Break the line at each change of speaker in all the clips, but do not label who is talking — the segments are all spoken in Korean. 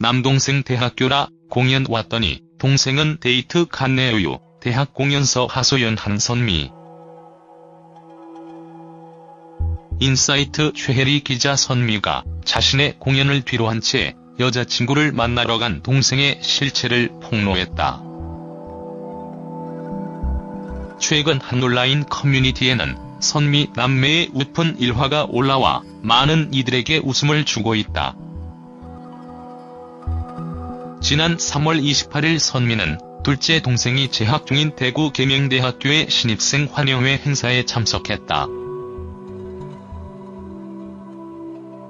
남동생 대학교라 공연 왔더니 동생은 데이트 갔네요. 대학 공연서 하소연 한선미 인사이트 최혜리 기자 선미가 자신의 공연을 뒤로한 채 여자친구를 만나러 간 동생의 실체를 폭로했다. 최근 한 온라인 커뮤니티에는 선미 남매의 웃픈 일화가 올라와 많은 이들에게 웃음을 주고 있다. 지난 3월 28일 선미는 둘째 동생이 재학 중인 대구 계명대학교의 신입생 환영회 행사에 참석했다.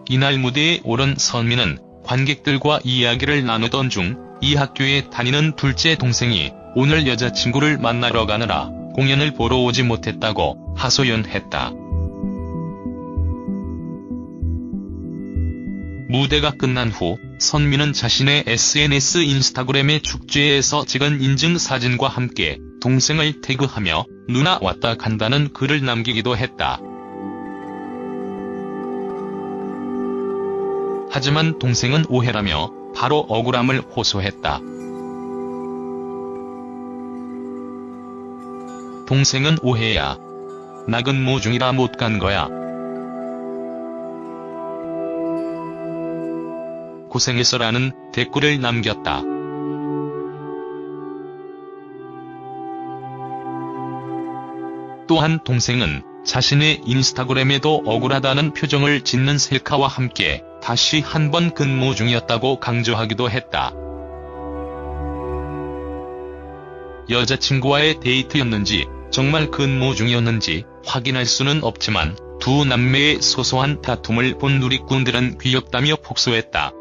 이날 무대에 오른 선미는 관객들과 이야기를 나누던 중 이 학교에 다니는 둘째 동생이 오늘 여자친구를 만나러 가느라 공연을 보러 오지 못했다고 하소연했다. 무대가 끝난 후 선미는 자신의 SNS 인스타그램에 축제에서 찍은 인증 사진과 함께 동생을 태그하며 누나 왔다 간다는 글을 남기기도 했다. 하지만 동생은 오해라며 바로 억울함을 호소했다. 동생은 오해야. 나 근무 중이라 못 간 거야. 고생했어라는 댓글을 남겼다. 또한 동생은 자신의 인스타그램에도 억울하다는 표정을 짓는 셀카와 함께 다시 한 번 근무 중이었다고 강조하기도 했다. 여자친구와의 데이트였는지 정말 근무 중이었는지 확인할 수는 없지만 두 남매의 소소한 다툼을 본 누리꾼들은 귀엽다며 폭소했다.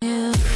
Yeah.